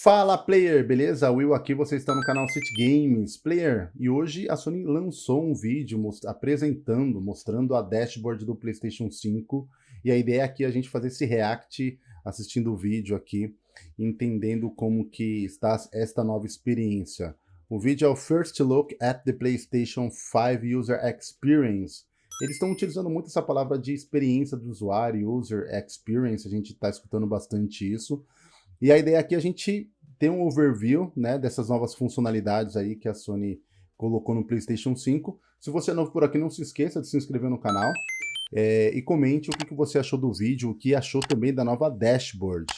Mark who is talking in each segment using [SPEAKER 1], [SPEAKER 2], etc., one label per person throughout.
[SPEAKER 1] Fala player, beleza? Will aqui, você está no canal City Games. Player, e hoje a Sony lançou um vídeo most apresentando, mostrando a dashboard do PlayStation 5 e a ideia aqui é a gente fazer esse react assistindo o vídeo aqui, entendendo como que está esta nova experiência. O vídeo é o First Look at the PlayStation 5 User Experience. Eles estão utilizando muito essa palavra de experiência do usuário, User Experience, a gente está escutando bastante isso. E a ideia aqui é a gente ter um overview né, dessas novas funcionalidades aí que a Sony colocou no PlayStation 5. Se você é novo por aqui, não se esqueça de se inscrever no canal é, e comente o que, você achou do vídeo, o que achou também da nova dashboard.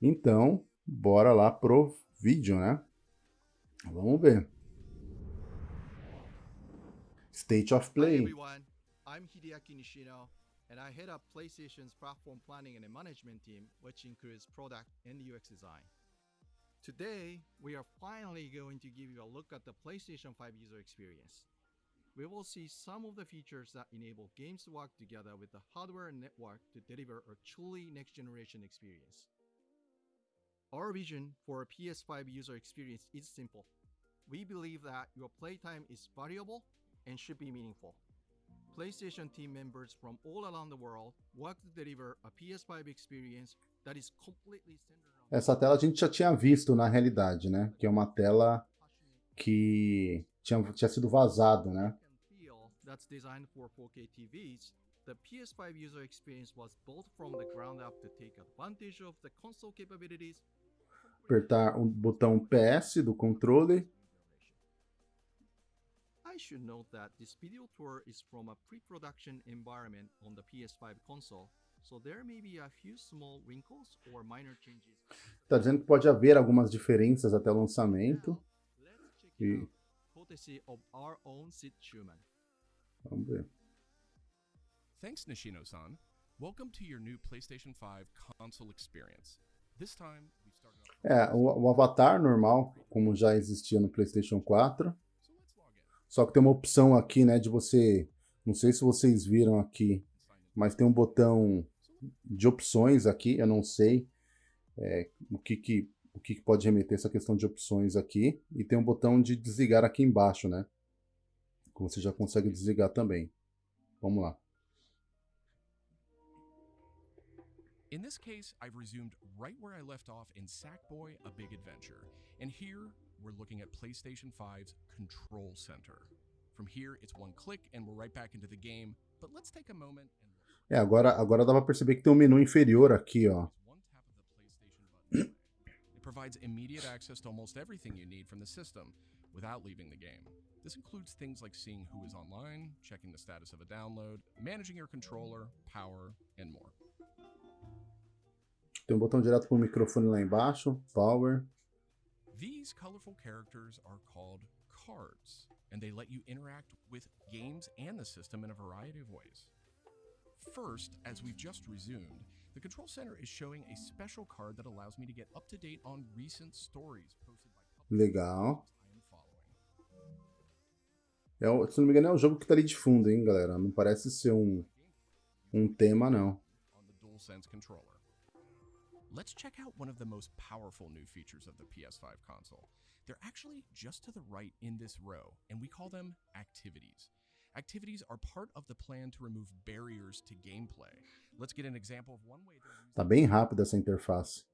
[SPEAKER 1] Então, bora lá pro vídeo, né? Vamos ver. State of Play. Hi Hideaki. And I head up PlayStation's platform planning and management team, which includes product and UX design. Today, we are finally going to give you a look at the PlayStation 5 user experience. We will see some of the features that enable games to work together with the hardware and network to deliver a truly next-generation experience. Our vision for a PS5 user experience is simple. We believe that your playtime is valuable and should be meaningful. PlayStation team members from all around the world work to deliver a PS5 experience that is completely centered on Essa tela a gente já tinha visto na realidade, né? Que é uma tela que tinha, tinha sido vazado, né? That's designed for 4K TVs. The PS5 user experience was built from the ground up to take advantage of the console capabilities. Apertar o botão PS do controle should note that this video tour is from a pre-production environment on the PS5 console, so there may be a few small wrinkles or minor changes. Está dizendo que pode haver algumas diferenças até o lançamento. E... Courtesy of our own Sid Schumann. Vamos ver. Thanks, Nishino-san. Welcome to your new PlayStation 5 console experience. This time, we started. É, o, o avatar normal, como já existia no PlayStation 4. Só que tem uma opção aqui, né, de você... Não sei se vocês viram aqui, mas tem um botão de opções aqui, eu não sei é, o, que, que, o que, que pode remeter essa questão de opções aqui. E tem um botão de desligar aqui embaixo, né? Que você já consegue desligar também. Vamos lá. In this case, I've resumed right where I left off in Sackboy: A Big Adventure. And here, we're looking at PlayStation 5's Control Center. From here, it's one click and we're right back into the game. But let's take a moment and... É, agora, agora dá pra perceber que tem um menu inferior aqui, ó. It provides immediate access to almost everything you need from the system without leaving the game. This includes things like seeing who is online, checking the status of a download, managing your controller, power, and more. Tem um botão direto para o microfone lá embaixo, power. These colorful characters are called cards, and they let you interact with games and the system in a variety of ways. First, as we've just resumed, the Control Center is showing a special card that allows me to get up to date on recent stories posted by Legal. É, se não me engano, é o jogo que tá ali de fundo, hein, galera? Não parece ser um, um tema, não. Let's check out one of the most powerful new features of the PS5 console. They're actually just to the right in this row, and we call them activities. Activities are part of the plan to remove barriers to gameplay. Let's get an example of one way Tá bem rápida essa interface.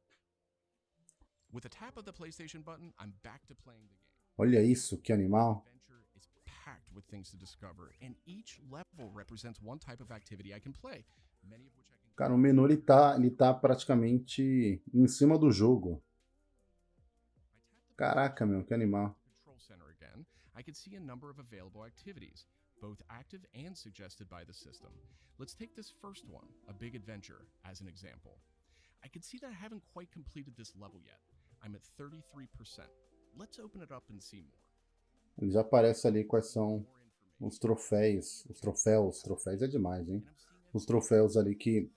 [SPEAKER 1] With a tap of the PlayStation button, I'm back to playing the game. Olha isso, que animal. packed with things to discover, and each level represents one type of activity I can play, many of which I Cara, o menu ele tá, ele tá praticamente em cima do jogo. Caraca, meu, que animal. I can see a number of available activities, both active and suggested by the system. Let's take this first one, a big adventure, as an example. I can see that I haven't quite completed this level yet. I'm at 33%. Let's open it up and see more. Ele já aparece ali quais são os troféus, os troféus, troféus é demais, hein? Os troféus ali que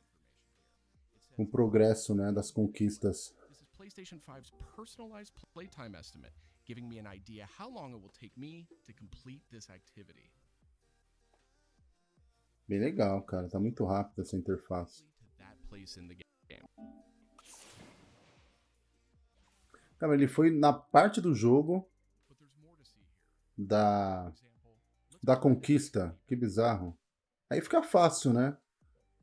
[SPEAKER 1] o progresso, né, das conquistas. PlayStation 5's personalized playtime estimate, giving me an idea how long it will take me to complete this activity. Bem legal, cara. Tá muito rápido essa interface.
[SPEAKER 2] Cara, ele foi na parte do jogo da, da conquista. Que bizarro. Aí fica fácil, né?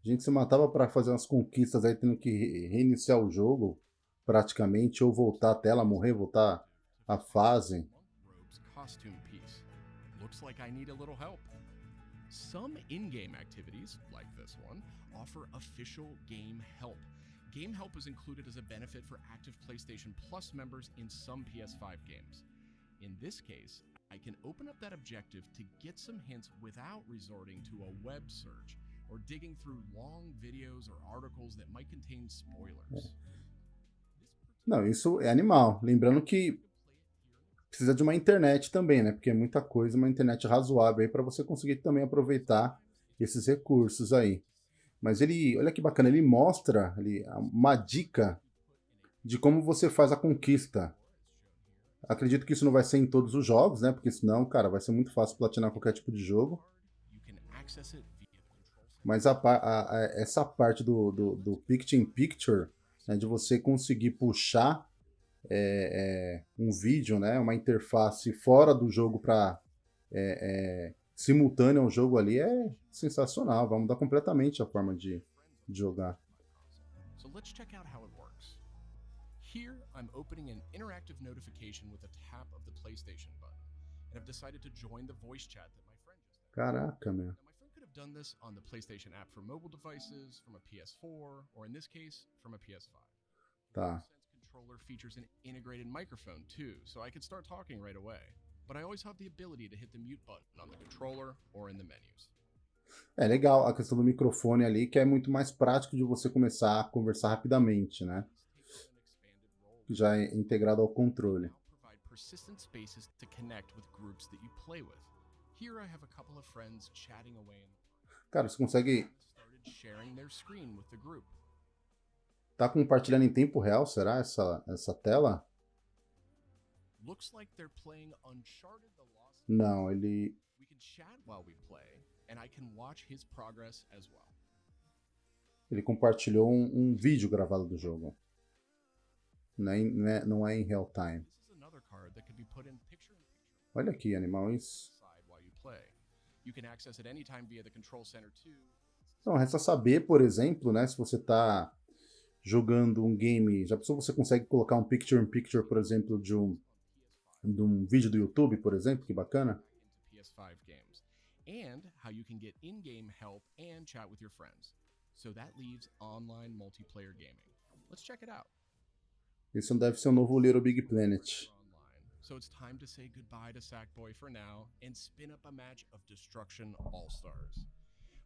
[SPEAKER 2] A gente se matava para fazer umas conquistas aí, tendo que reiniciar o jogo, praticamente, ou voltar a tela, morrer, voltar a fase.
[SPEAKER 1] Some in-game activities, like this one, offer official game help. Game help is included as a benefit for active PlayStation Plus members in some PS5 games. In this case, I can open up that objective to get some hints without resorting to a web search or digging through long videos or articles that might contain spoilers.
[SPEAKER 2] Não, isso é animal. Lembrando que precisa de uma internet também, né? Porque é muita coisa, uma internet razoável aí para você conseguir também aproveitar esses recursos aí. Mas ele, olha que bacana, ele mostra ali uma dica de como você faz a conquista. Acredito que isso não vai ser em todos os jogos, né? Porque senão, cara, vai ser muito fácil platinar qualquer tipo de jogo. Mas a, a, a, essa parte do, do, do Picture in Picture, né, de você conseguir puxar é, é, um vídeo, né, uma interface fora do jogo para é, é, simultâneo ao jogo ali é sensacional. Vai mudar completamente a forma de, de jogar. So let's check out how it works. Here, I'm opening an interactive notification with a tap of the PlayStation button, and I've decided to join the voice chat that my friend just. Caraca, meu
[SPEAKER 1] done this on the PlayStation app for mobile devices, from a PS4, or in this case, from a PS5.
[SPEAKER 2] Tá.
[SPEAKER 1] controller features an integrated microphone too, so I could start talking right away. But I always have the ability to hit the mute button on the controller or in the menus.
[SPEAKER 2] É legal a questão do microfone ali, que é muito mais prático de você começar a conversar rapidamente, né? Já é integrado ao controle. persistent spaces to connect with groups that you play with. Here I have a couple of friends chatting away Cara, você consegue. Tá compartilhando em tempo real, será, essa, essa tela? Não, ele. Ele compartilhou um, um, vídeo gravado do jogo. Não é, não é, não é em real time. Olha aqui, animais. Então, resta saber, por exemplo, né, se você está jogando um game, já pensou você consegue colocar um picture in picture, por exemplo, de um, de um vídeo do YouTube, por exemplo, que bacana. And how you can get in-game help and chat with your friends. So that leaves online multiplayer gaming. Let's check it out. Esse deve ser o novo Little Big Planet.
[SPEAKER 1] So it's time to say goodbye to Sackboy for now and spin up a match of Destruction All Stars.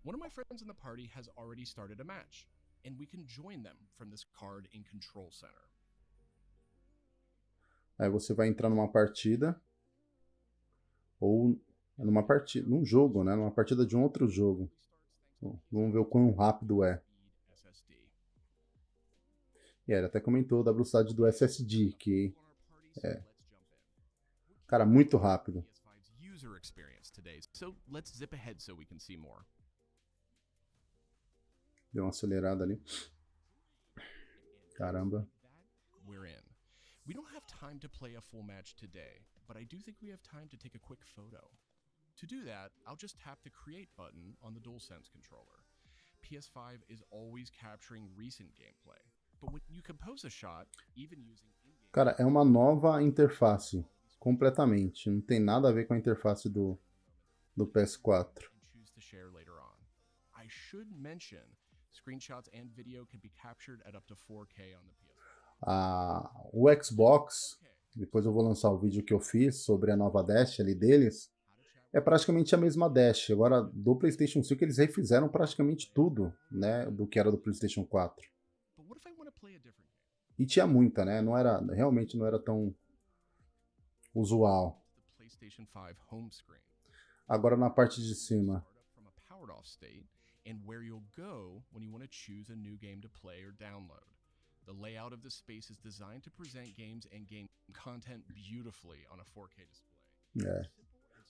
[SPEAKER 1] One of my friends in the party has already started a match, and we can join them from this card in Control Center.
[SPEAKER 2] Aí você vai entrar numa partida ou numa partida, num jogo, né? Numa partida de um outro jogo. vamos ver o quão rápido é. E ele até comentou da velocidade do SSD, que é, Cara, muito rápido. Deu uma acelerada ali. Caramba. We're in. We don't have time to play a full match today, but I do think we have time to take a quick photo. To do that, I'll just tap the Create button on the DualSense controller. PS5 is always capturing recent gameplay, but when you compose a shot, even using Cara, é uma nova interface completamente. Não tem nada a ver com a interface do, do PS4. Ah, o Xbox, depois eu vou lançar o vídeo que eu fiz sobre a nova Dash ali deles, é praticamente a mesma Dash. Agora, do PlayStation 5 eles refizeram praticamente tudo, né, do que era do PlayStation 4. E tinha muita, né? Não era, realmente não era tão usual. Agora na parte de cima. and where you'll go when you want to choose a new game to play or download. The layout of the space is designed to present games and game content beautifully on a 4K display. É.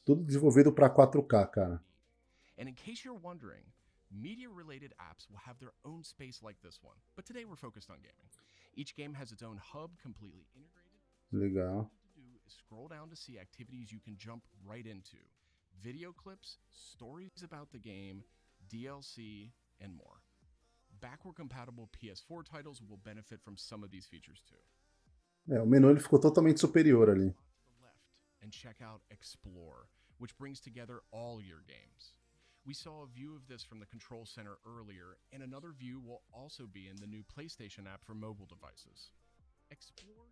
[SPEAKER 2] Tudo desenvolvido para 4K, cara. And in case you're wondering, media-related apps will have their own space like this one, but today we're focused on gaming. Each game has its own hub completely integrated Legal.
[SPEAKER 1] Scroll down to see activities you can jump right into. Video clips, stories about the game, DLC, and more. Backward compatible PS4 titles will benefit from some of these features too.
[SPEAKER 2] É, o menu ele ficou totalmente superior ali.
[SPEAKER 1] And check out Explore, which brings together all your games. We saw a view of this from the Control Center earlier, and another view will also be in the new PlayStation app for mobile devices. Explore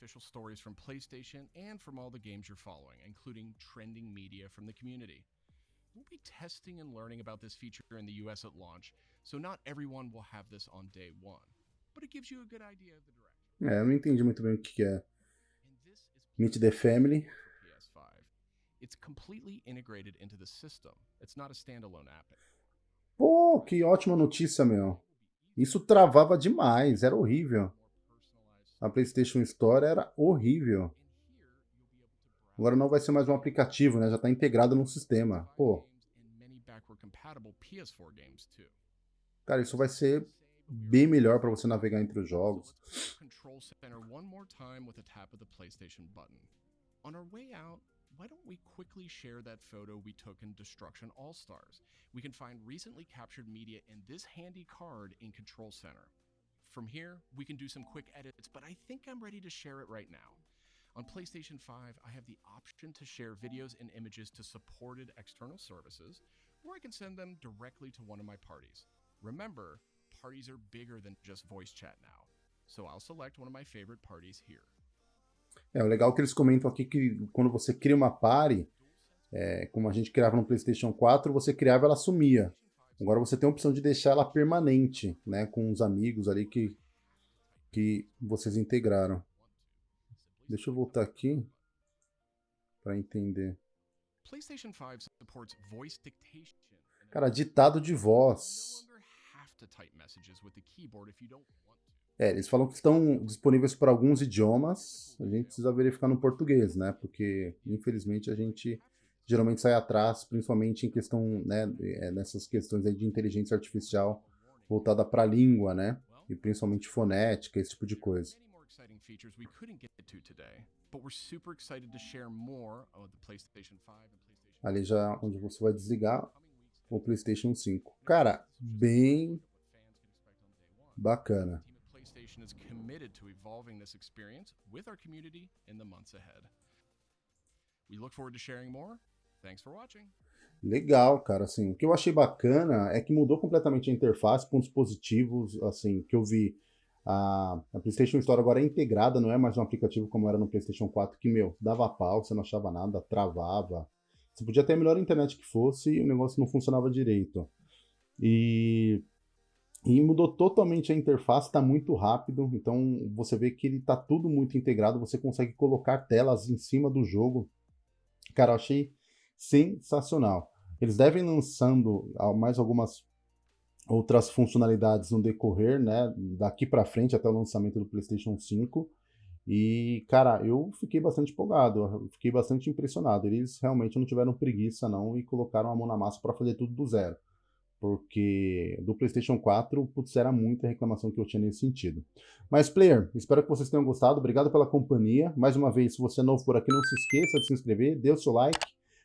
[SPEAKER 1] you in the loop with official stories from PlayStation and from all the games you're following, including trending media from the community. We'll be testing and learning about this feature in the US at launch, so not everyone will have this on day one, but it gives you a good idea of the direction.
[SPEAKER 2] É, eu não entendi muito bem o que é.
[SPEAKER 1] And this is
[SPEAKER 2] Meet the Family.
[SPEAKER 1] PS5. It's completely integrated into the system. It's not a standalone app.
[SPEAKER 2] Pô, que ótima notícia, meu. Isso travava demais, era horrível. A PlayStation Store era horrível. Agora não vai ser mais um aplicativo, né? Já está integrado no sistema. Pô,
[SPEAKER 1] And many backward compatible PS4 games too.
[SPEAKER 2] cara, isso vai ser bem melhor para você navegar entre os jogos.
[SPEAKER 1] On our way out, why don't we quickly share that photo we took in Destruction All Stars? We can find recently captured media in this handy card in Control Center. From here, we can do some quick edits, but I think I'm ready to share it right now. On PlayStation 5, I have the option to share videos and images to supported external services, or I can send them directly to one of my parties. Remember, parties are bigger than just voice chat now, so I'll select one of my favorite parties here.
[SPEAKER 2] É, legal que eles comentam aqui que quando você cria uma party, é, como a gente criava no PlayStation 4, você criava ela sumia. Agora você tem a opção de deixar ela permanente, né, com os amigos ali que, que vocês integraram. Deixa eu voltar aqui para entender.
[SPEAKER 1] PlayStation 5 supports voice dictation. and
[SPEAKER 2] Cara, ditado de voz. É, eles falam que estão disponíveis para alguns idiomas. A gente precisa verificar no português, né? Porque, infelizmente, a gente geralmente sai atrás, principalmente em questão, né, é, nessas questões aí de inteligência artificial voltada para a língua, né? E principalmente fonética, esse tipo de coisa.
[SPEAKER 1] Many more exciting features we couldn't get to today, but we're super excited to share more of the PlayStation 5 and PlayStation
[SPEAKER 2] Ali já onde você vai desligar o PlayStation 5. Cara, bem bacana.
[SPEAKER 1] PlayStation is committed to evolving this experience with our community in the months ahead. We look forward to sharing more.
[SPEAKER 2] Legal, cara, assim, o que eu achei bacana é que mudou completamente a interface, pontos positivos, assim, que eu vi. A, a PlayStation Store agora é integrada, não é mais um aplicativo como era no PlayStation 4, que, meu, dava pau, você não achava nada, travava. Você podia ter a melhor internet que fosse e o negócio não funcionava direito. E, e mudou totalmente a interface, está muito rápido, então você vê que ele está tudo muito integrado, você consegue colocar telas em cima do jogo. Cara, eu achei sensacional. Eles devem lançando mais algumas outras funcionalidades no decorrer, né, daqui para frente até o lançamento do PlayStation 5. E, cara, eu fiquei bastante empolgado, eu fiquei bastante impressionado. Eles realmente não tiveram preguiça não e colocaram a mão na massa para fazer tudo do zero. Porque do PlayStation 4, putz, era muita reclamação que eu tinha nesse sentido. Mas, player, espero que vocês tenham gostado. Obrigado pela companhia. Mais uma vez, se você é novo por aqui, não se esqueça de se inscrever, dê o seu like,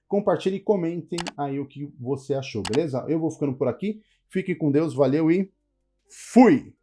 [SPEAKER 2] compartilhe e comentem aí o que você achou, beleza? Eu vou ficando por aqui. Fique com Deus, valeu e fui!